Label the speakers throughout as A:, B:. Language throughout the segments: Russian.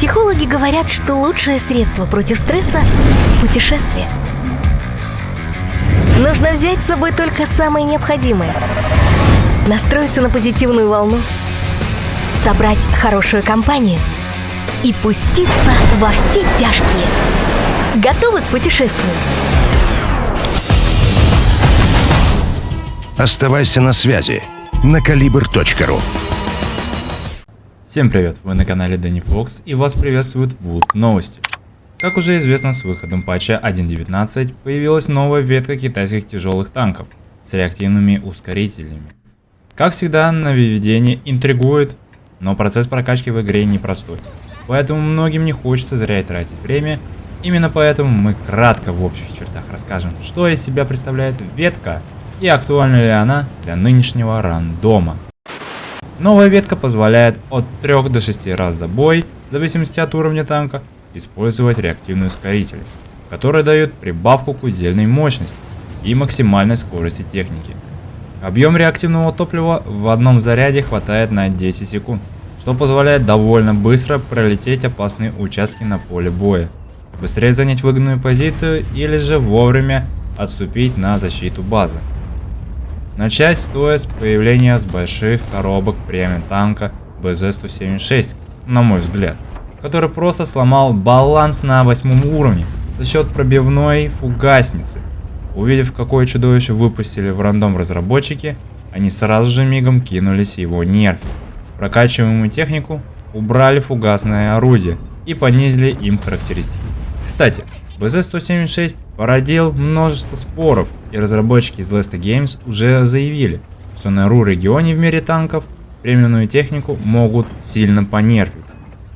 A: Психологи говорят, что лучшее средство против стресса – путешествие. Нужно взять с собой только самое необходимое. Настроиться на позитивную волну, собрать хорошую компанию и пуститься во все тяжкие. Готовы к путешествию?
B: Оставайся на связи на калибр.ру
C: Всем привет, вы на канале Дэнни Фокс и вас приветствуют Wood Новости. Как уже известно, с выходом патча 1.19 появилась новая ветка китайских тяжелых танков с реактивными ускорителями. Как всегда, нововведение интригует, но процесс прокачки в игре непростой, поэтому многим не хочется зря тратить время, именно поэтому мы кратко в общих чертах расскажем, что из себя представляет ветка и актуальна ли она для нынешнего рандома. Новая ветка позволяет от 3 до 6 раз за бой, в зависимости от уровня танка, использовать реактивные ускорители, которые дают прибавку к удельной мощности и максимальной скорости техники. Объем реактивного топлива в одном заряде хватает на 10 секунд, что позволяет довольно быстро пролететь опасные участки на поле боя, быстрее занять выгодную позицию или же вовремя отступить на защиту базы. Начать стоит с появления с больших коробок премиум танка БЗ-176, на мой взгляд, который просто сломал баланс на восьмом уровне за счет пробивной фугасницы. Увидев, какое чудовище выпустили в рандом разработчики, они сразу же мигом кинулись его нерфить. Прокачиваемую технику убрали фугасное орудие и понизили им характеристики. Кстати, BZ-176 породил множество споров, и разработчики из Lesta Games уже заявили, что на РУ регионе в мире танков премиумную технику могут сильно понерфить.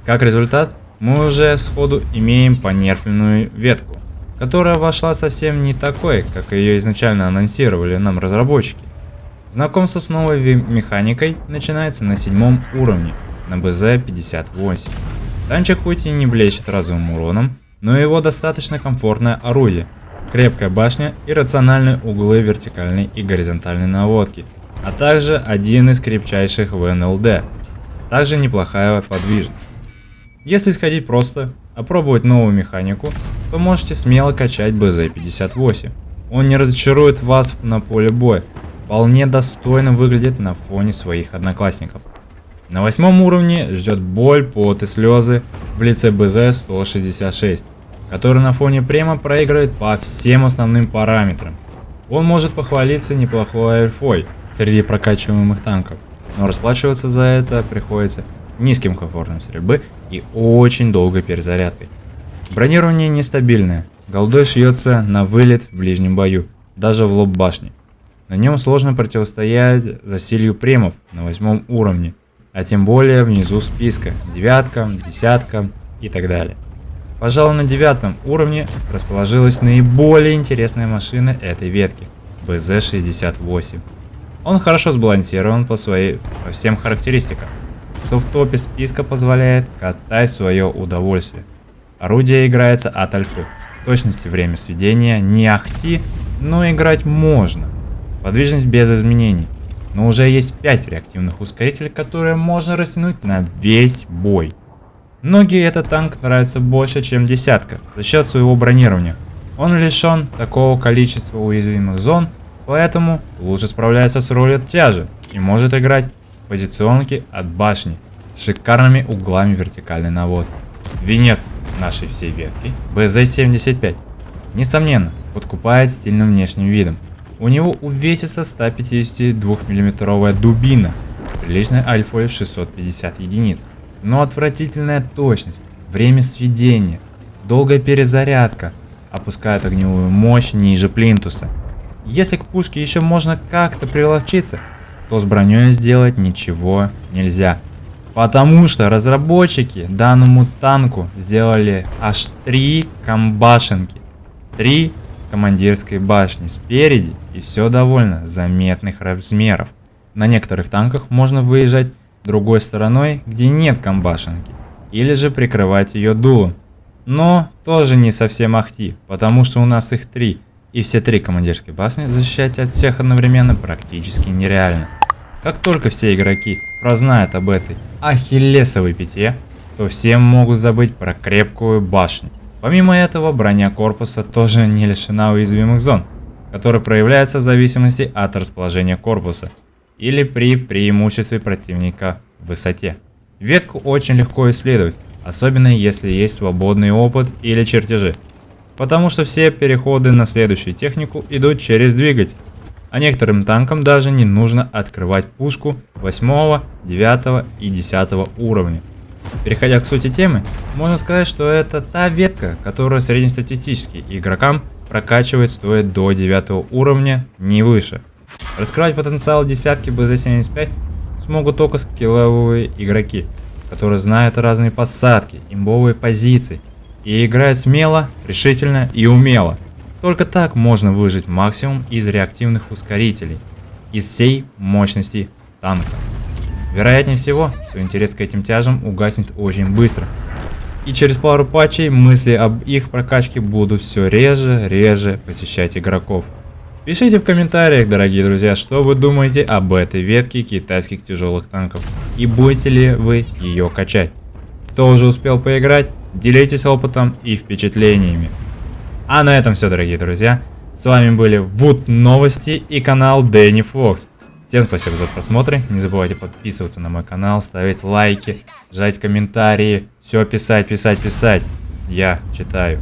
C: Как результат, мы уже сходу имеем понерфленную ветку, которая вошла совсем не такой, как ее изначально анонсировали нам разработчики. Знакомство с новой механикой начинается на седьмом уровне, на БЗ-58. Танчик хоть и не блещет разовым уроном, но его достаточно комфортное орудие, крепкая башня и рациональные углы вертикальной и горизонтальной наводки, а также один из крепчайших в НЛД, также неплохая подвижность. Если сходить просто, опробовать новую механику, то можете смело качать БЗ-58. Он не разочарует вас на поле боя, вполне достойно выглядит на фоне своих одноклассников. На восьмом уровне ждет боль, пот и слезы в лице БЗ-166 который на фоне према проигрывает по всем основным параметрам. Он может похвалиться неплохой альфой среди прокачиваемых танков, но расплачиваться за это приходится низким комфортом стрельбы и очень долгой перезарядкой. Бронирование нестабильное, голдой шьется на вылет в ближнем бою, даже в лоб башни. На нем сложно противостоять засилью премов на восьмом уровне, а тем более внизу списка, девяткам, десяткам и так далее. Пожалуй, на девятом уровне расположилась наиболее интересная машина этой ветки – БЗ-68. Он хорошо сбалансирован по, своей, по всем характеристикам, что в топе списка позволяет катать свое удовольствие. Орудие играется от альфы. точности время сведения не ахти, но играть можно. Подвижность без изменений. Но уже есть 5 реактивных ускорителей, которые можно растянуть на весь бой. Многие этот танк нравится больше, чем десятка, за счет своего бронирования. Он лишен такого количества уязвимых зон, поэтому лучше справляется с ролью тяжи и может играть позиционки от башни с шикарными углами вертикальной наводки. Венец нашей всей ветки БЗ-75. Несомненно, подкупает стильным внешним видом. У него увесиста 152 миллиметровая дубина, приличной альфой в 650 единиц но отвратительная точность, время сведения, долгая перезарядка опускает огневую мощь ниже плинтуса. Если к пушке еще можно как-то приловчиться, то с броней сделать ничего нельзя. Потому что разработчики данному танку сделали аж три комбашенки. Три командирской башни спереди и все довольно заметных размеров. На некоторых танках можно выезжать другой стороной, где нет комбашенки, или же прикрывать ее дулом. Но тоже не совсем ахти, потому что у нас их три, и все три командирские башни защищать от всех одновременно практически нереально. Как только все игроки прознают об этой ахиллесовой пяте, то все могут забыть про крепкую башню. Помимо этого, броня корпуса тоже не лишена уязвимых зон, которые проявляются в зависимости от расположения корпуса или при преимуществе противника в высоте. Ветку очень легко исследовать, особенно если есть свободный опыт или чертежи, потому что все переходы на следующую технику идут через двигатель, а некоторым танкам даже не нужно открывать пушку 8, 9 и 10 уровня. Переходя к сути темы, можно сказать, что это та ветка, которая среднестатистически игрокам прокачивает стоит до 9 уровня, не выше. Раскрывать потенциал десятки BZ-75 смогут только скилловые игроки, которые знают разные посадки, имбовые позиции и играют смело, решительно и умело. Только так можно выжить максимум из реактивных ускорителей, из всей мощности танка. Вероятнее всего, что интерес к этим тяжам угаснет очень быстро. И через пару патчей мысли об их прокачке будут все реже, реже посещать игроков. Пишите в комментариях, дорогие друзья, что вы думаете об этой ветке китайских тяжелых танков и будете ли вы ее качать. Кто уже успел поиграть, делитесь опытом и впечатлениями. А на этом все, дорогие друзья. С вами были Вуд Новости и канал Дэнни Фокс. Всем спасибо за просмотр. Не забывайте подписываться на мой канал, ставить лайки, жать комментарии. Все писать, писать, писать. Я читаю.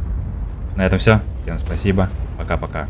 C: На этом все. Всем спасибо. Пока-пока.